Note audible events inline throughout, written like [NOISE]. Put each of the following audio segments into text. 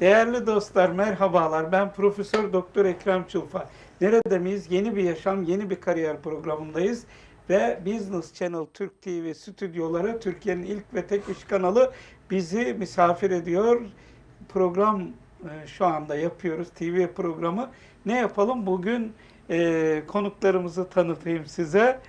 Değerli dostlar merhabalar. Ben Profesör Doktor Ekrem Çulfa. Nerede miyiz? Yeni bir yaşam, yeni bir kariyer programındayız. Ve Business Channel Türk TV stüdyoları Türkiye'nin ilk ve tek iş kanalı bizi misafir ediyor. Program e, şu anda yapıyoruz. TV programı. Ne yapalım? Bugün e, konuklarımızı tanıtayım size.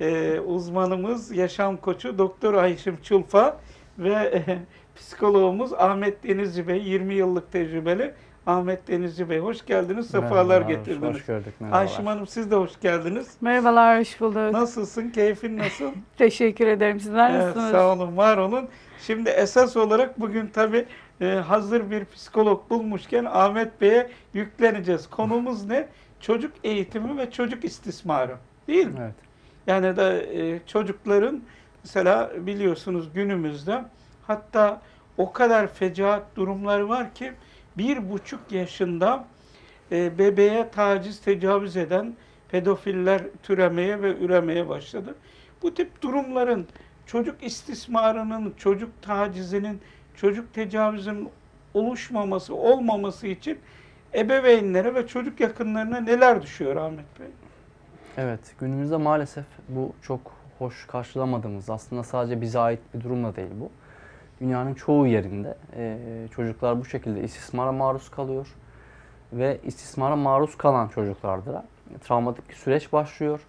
E, uzmanımız, yaşam koçu Doktor Ayşim Çulfa ve [LAUGHS] psikologumuz Ahmet Denizci Bey, 20 yıllık tecrübeli Ahmet Denizci Bey. Hoş geldiniz, sefalar Merhabalar, getirdiniz. Hoş gördük. Merhabalar. Ayşim Hanım siz de hoş geldiniz. Merhabalar, hoş bulduk. Nasılsın? Keyfin nasıl? [LAUGHS] Teşekkür ederim. Sizler Evet, nasılsınız? sağ olun, var olun. Şimdi esas olarak bugün tabii e, hazır bir psikolog bulmuşken Ahmet Bey'e yükleneceğiz. Konumuz ne? Çocuk eğitimi ve çocuk istismarı. Değil mi? Evet. Yani da e, çocukların mesela biliyorsunuz günümüzde hatta o kadar fecaat durumları var ki bir buçuk yaşında e, bebeğe taciz, tecavüz eden pedofiller türemeye ve üremeye başladı. Bu tip durumların çocuk istismarının, çocuk tacizinin, çocuk tecavüzünün oluşmaması, olmaması için ebeveynlere ve çocuk yakınlarına neler düşüyor Ahmet Bey? Evet, günümüzde maalesef bu çok hoş karşılamadığımız, aslında sadece bize ait bir durum da değil bu. Dünyanın çoğu yerinde e, çocuklar bu şekilde istismara maruz kalıyor. Ve istismara maruz kalan çocuklarda travmatik süreç başlıyor.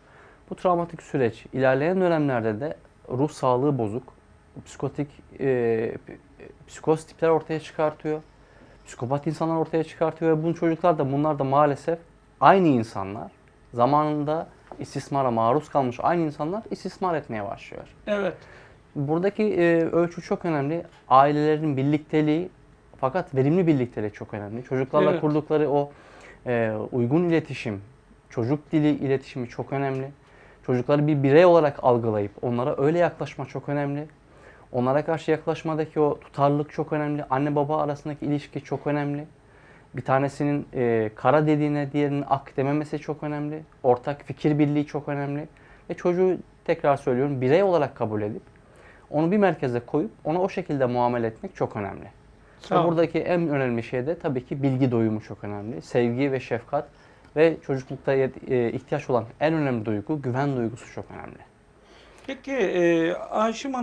Bu travmatik süreç ilerleyen dönemlerde de ruh sağlığı bozuk, psikotik, e, psikoz tipler ortaya çıkartıyor. Psikopat insanlar ortaya çıkartıyor ve bu çocuklar da bunlar da maalesef aynı insanlar zamanında istismara maruz kalmış aynı insanlar istismar etmeye başlıyor. Evet. Buradaki e, ölçü çok önemli. Ailelerin birlikteliği fakat verimli birlikteliği çok önemli. Çocuklarla Evet. kurdukları o e, uygun iletişim, çocuk dili iletişimi çok önemli. Çocukları bir birey olarak algılayıp onlara öyle yaklaşma çok önemli. Onlara karşı yaklaşmadaki o tutarlılık çok önemli. Anne baba arasındaki ilişki çok önemli. Bir tanesinin e, kara dediğine diğerinin ak dememesi çok önemli. Ortak fikir birliği çok önemli. Ve çocuğu tekrar söylüyorum birey olarak kabul edip onu bir merkeze koyup ona o şekilde muamele etmek çok önemli. Olun. buradaki en önemli şey de tabii ki bilgi doyumu çok önemli. Sevgi ve şefkat ve çocuklukta e, ihtiyaç olan en önemli duygu güven duygusu çok önemli. Peki e, Ayşim